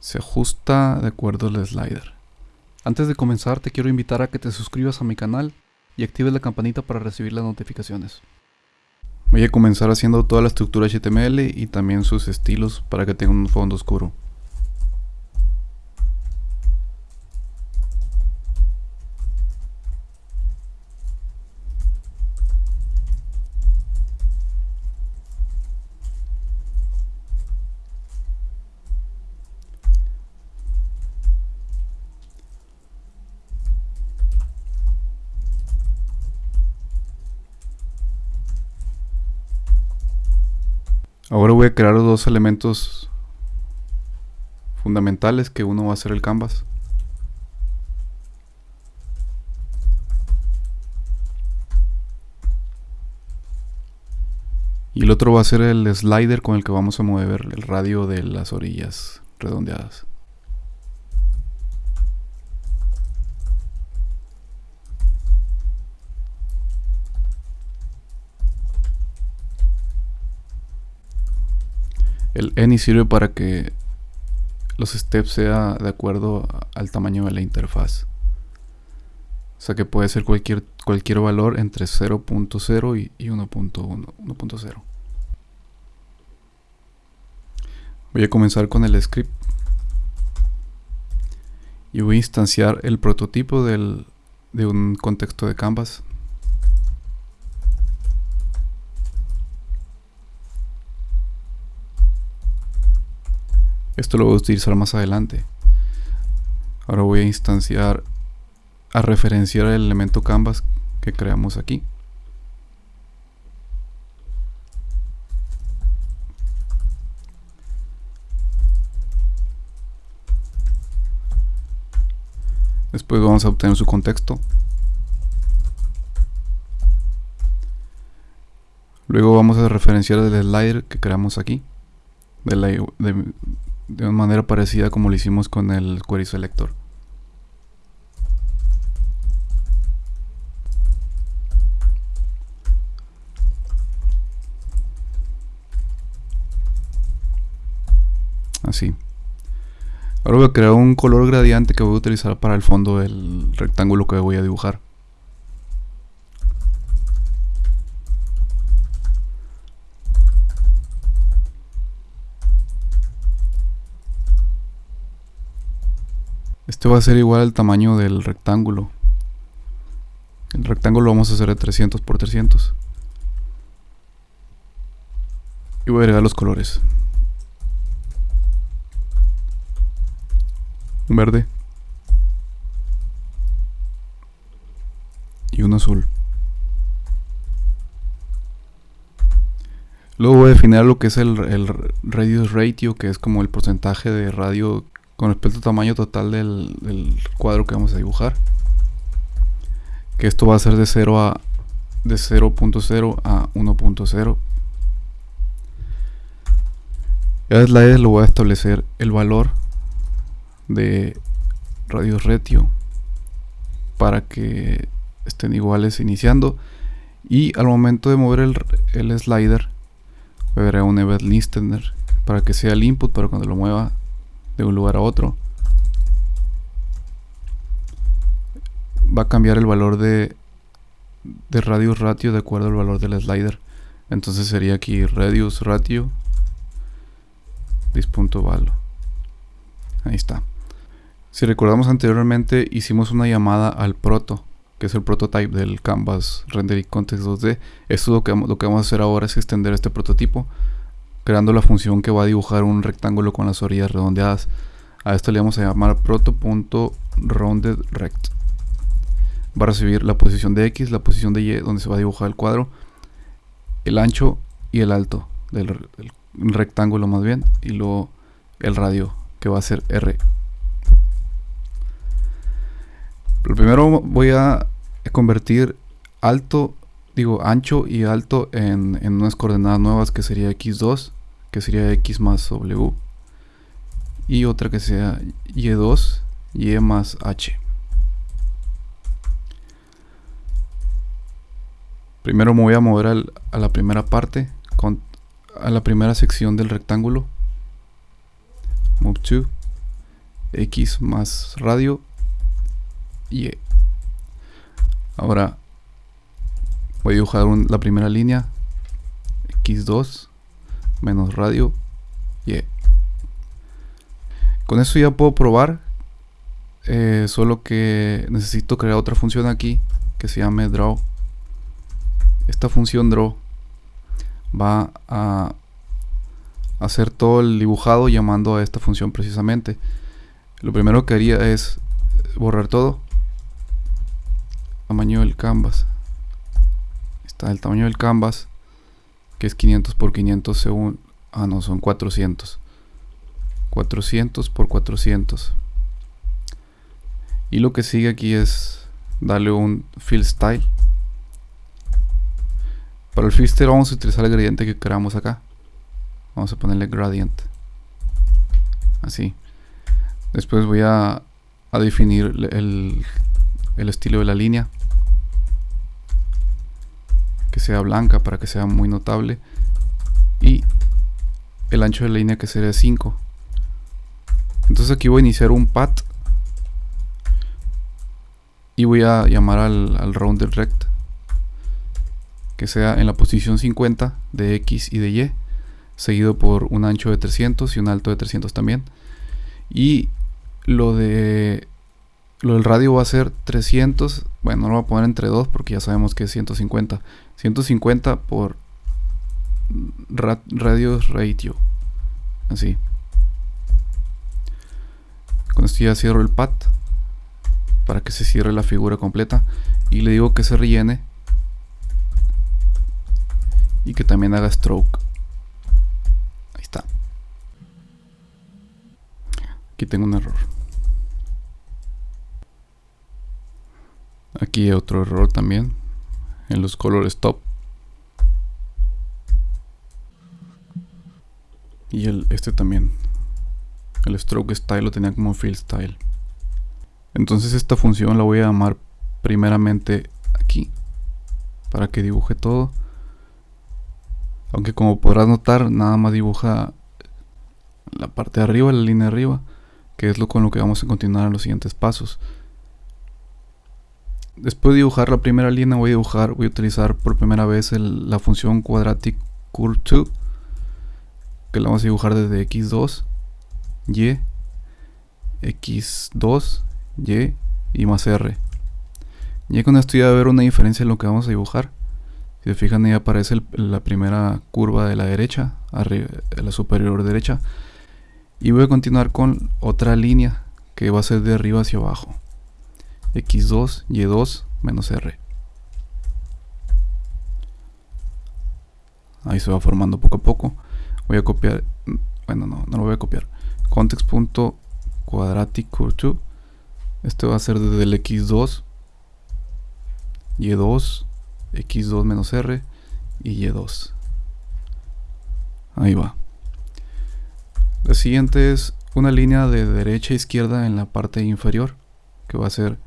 se ajusta de acuerdo al slider. Antes de comenzar te quiero invitar a que te suscribas a mi canal y actives la campanita para recibir las notificaciones. Voy a comenzar haciendo toda la estructura HTML y también sus estilos para que tenga un fondo oscuro. Ahora voy a crear dos elementos fundamentales que uno va a ser el canvas. Y el otro va a ser el slider con el que vamos a mover el radio de las orillas redondeadas. El any sirve para que los steps sea de acuerdo al tamaño de la interfaz. O sea que puede ser cualquier, cualquier valor entre 0.0 y, 1.1, Voy a comenzar con el script. Y voy a instanciar el prototipo de un contexto de Canvas. Esto lo voy a utilizar más adelante. Ahora voy a instanciar, a referenciar el elemento canvas que creamos aquí. Después vamos a obtener su contexto. Luego vamos a referenciar el slider que creamos aquí. De una manera parecida como lo hicimos con el query selector. Así. Ahora voy a crear un color gradiente que voy a utilizar para el fondo del rectángulo que voy a dibujar. Este va a ser igual al tamaño del rectángulo. El rectángulo lo vamos a hacer de 300 por 300. Y voy a agregar los colores. Un verde. Y un azul. Luego voy a definir lo que es el, el radius ratio, que es como el porcentaje de radio con respecto al tamaño total del, cuadro que vamos a dibujar. Que esto va a ser de 0 a de 0.0 a 1.0 ya es lo voy a establecer el valor de radius retio para que estén iguales iniciando. Y al momento de mover el, slider a agregar un event listener para que sea el input pero cuando lo mueva de un lugar a otro va a cambiar el valor de, de radius ratio de acuerdo al valor del slider. Entonces sería aquí radius ratio this.value ahí está. Si recordamos anteriormente hicimos una llamada al proto que es el prototype del canvas rendering context 2d esto lo que, lo que vamos a hacer ahora es extender este prototipo creando la función que va a dibujar un rectángulo con las orillas redondeadas. A esto le vamos a llamar proto.roundedRect. Va a recibir la posición de X, la posición de Y, donde se va a dibujar el cuadro, el ancho y el alto del rectángulo más bien, y luego el radio, que va a ser R. Pero primero voy a convertir alto, digo ancho y alto en, en unas coordenadas nuevas que sería X2 que sería x más w y otra que sea y2 y más h. Primero me voy a mover a la primera parte con, a la primera sección del rectángulo. Move to. X más radio, Y. Ahora voy a dibujar la primera línea, X2 menos radio, Y. Con eso ya puedo probar, eh, solo que necesito crear otra función aquí que se llame draw. Esta función draw va a hacer todo el dibujado llamando a esta función precisamente. Lo primero que haría es borrar todo. Tamaño del canvas. Está el tamaño del canvas, que es 500 por 500 según... Ah, no, son 400. 400 por 400. Y lo que sigue aquí es darle un fill style. Para el fill style vamos a utilizar el gradiente que queramos acá. Vamos a ponerle gradient. Así. Después voy a, a definir el, el estilo de la línea. Sea blanca para que sea muy notable. Y el ancho de la línea que sería 5. Entonces aquí voy a iniciar un path y voy a llamar al, al rounded rect. Que sea en la posición 50 de X y de Y. Seguido por un ancho de 300 y un alto de 300 también. Y lo de lo del radio va a ser 300 bueno no lo voy a poner entre 2 porque ya sabemos que es 150 150 por radios ratio así. Con esto ya cierro el pad para que se cierre la figura completa. Y le digo que se rellene y que también haga stroke. Ahí está. Aquí tengo un error. Aquí otro error también en los colores top y el, este también el stroke style lo tenía como fill style. Entonces esta función la voy a llamar primeramente aquí. Para que dibuje todo. Aunque como podrás notar, nada más dibuja la parte de arriba, la línea de arriba. Que es lo con lo que vamos a continuar en los siguientes pasos. Después de dibujar la primera línea voy a dibujar, voy a utilizar por primera vez la función quadratic curve 2 que la vamos a dibujar desde x2 y, x2, y y más r. Ya con esto ya va a haber una diferencia en lo que vamos a dibujar. Si se fijan ahí aparece la primera curva de la derecha, la superior derecha. Y voy a continuar con otra línea que va a ser de arriba hacia abajo. X2, y2, menos r. Ahí se va formando poco a poco. Voy a copiar, bueno no, no lo voy a copiar context.quadratic2 este va a ser desde el x2 y2 x2 menos r y y2 ahí va la siguiente es una línea de derecha a izquierda en la parte inferior que va a ser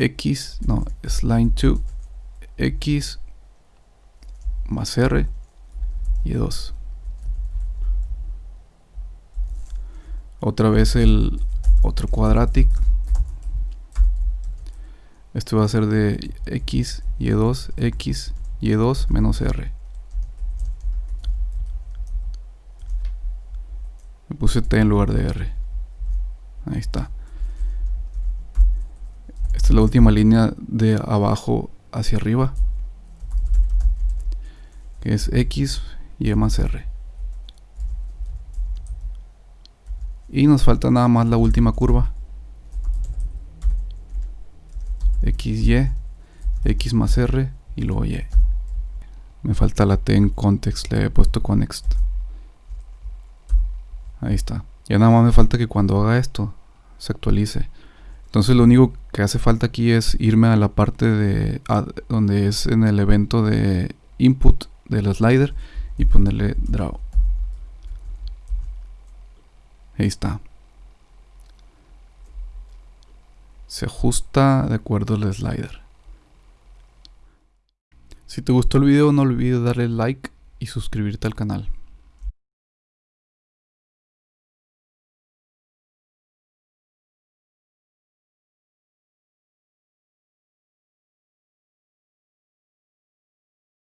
x no es line 2 x más r y 2 otra vez el otro quadratic. Este va a ser de x, y2, x, y2 menos r. Me puse t en lugar de r. Ahí está la última línea de abajo hacia arriba que es x, y más r Y nos falta nada más la última curva. XY, X más R y luego Y. Me falta la T en context, le he puesto context. Ahí está. Ya nada más me falta que cuando haga esto se actualice. Entonces lo único que hace falta aquí es irme a la parte de donde es en el evento de input del slider y ponerle draw. Ahí está. Se ajusta de acuerdo al slider. Si te gustó el video no olvides darle like y suscribirte al canal.